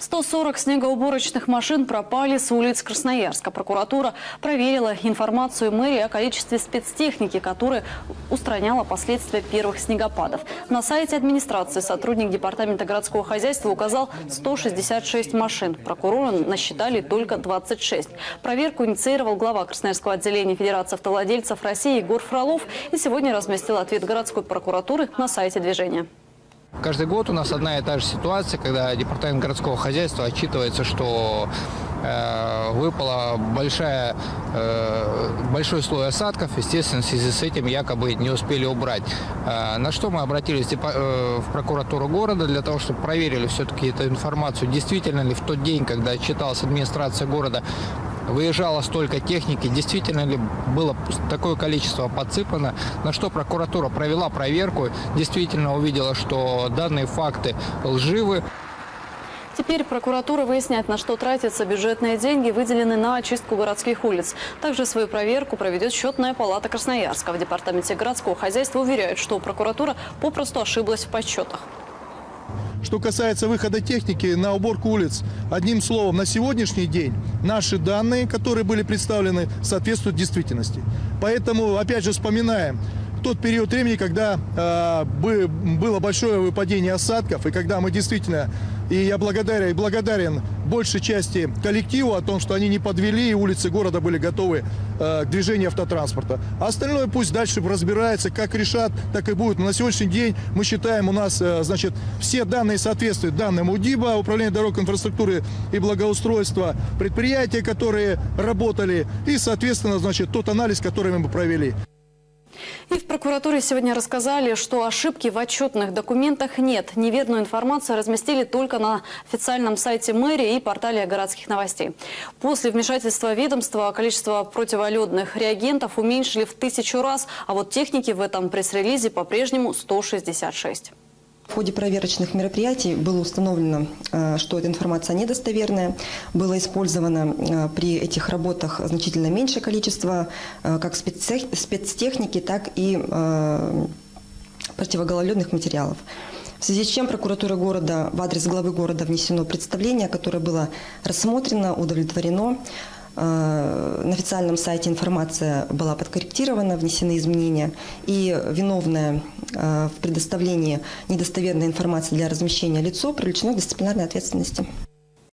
140 снегоуборочных машин пропали с улиц Красноярска. Прокуратура проверила информацию мэрии о количестве спецтехники, которая устраняла последствия первых снегопадов. На сайте администрации сотрудник Департамента городского хозяйства указал 166 машин. Прокуроры насчитали только 26. Проверку инициировал глава Красноярского отделения Федерации автовладельцев России Егор Фролов и сегодня разместил ответ городской прокуратуры на сайте движения. Каждый год у нас одна и та же ситуация, когда департамент городского хозяйства отчитывается, что э, выпала большая, э, большой слой осадков, естественно, в связи с этим якобы не успели убрать. Э, на что мы обратились в прокуратуру города для того, чтобы проверили все-таки эту информацию, действительно ли в тот день, когда отчиталась администрация города, выезжало столько техники, действительно ли было такое количество подсыпано, на что прокуратура провела проверку, действительно увидела, что данные факты лживы. Теперь прокуратура выясняет, на что тратятся бюджетные деньги, выделенные на очистку городских улиц. Также свою проверку проведет счетная палата Красноярска. В департаменте городского хозяйства уверяют, что прокуратура попросту ошиблась в подсчетах. Что касается выхода техники на уборку улиц, одним словом, на сегодняшний день наши данные, которые были представлены, соответствуют действительности. Поэтому, опять же, вспоминаем, тот период времени, когда э, было большое выпадение осадков, и когда мы действительно, и я благодарен, и благодарен большей части коллективу о том, что они не подвели, и улицы города были готовы э, к движению автотранспорта. А остальное пусть дальше разбирается, как решат, так и будет. Но на сегодняшний день мы считаем, у нас, э, значит, все данные соответствуют данным УДИБа, Управления дорог инфраструктуры и благоустройства, предприятия, которые работали, и, соответственно, значит, тот анализ, который мы провели. Прокуратуре сегодня рассказали, что ошибки в отчетных документах нет. Неверную информацию разместили только на официальном сайте мэрии и портале городских новостей. После вмешательства ведомства количество противоледных реагентов уменьшили в тысячу раз, а вот техники в этом пресс-релизе по-прежнему 166. В ходе проверочных мероприятий было установлено, э, что эта информация недостоверная. Было использовано э, при этих работах значительно меньшее количество э, как спецтехники, так и противогололедных материалов. В связи с чем прокуратура города в адрес главы города внесено представление, которое было рассмотрено, удовлетворено. Э, на официальном сайте информация была подкорректирована, внесены изменения, и виновное э, в предоставлении недостоверной информации для размещения лицо привлечено к дисциплинарной ответственности.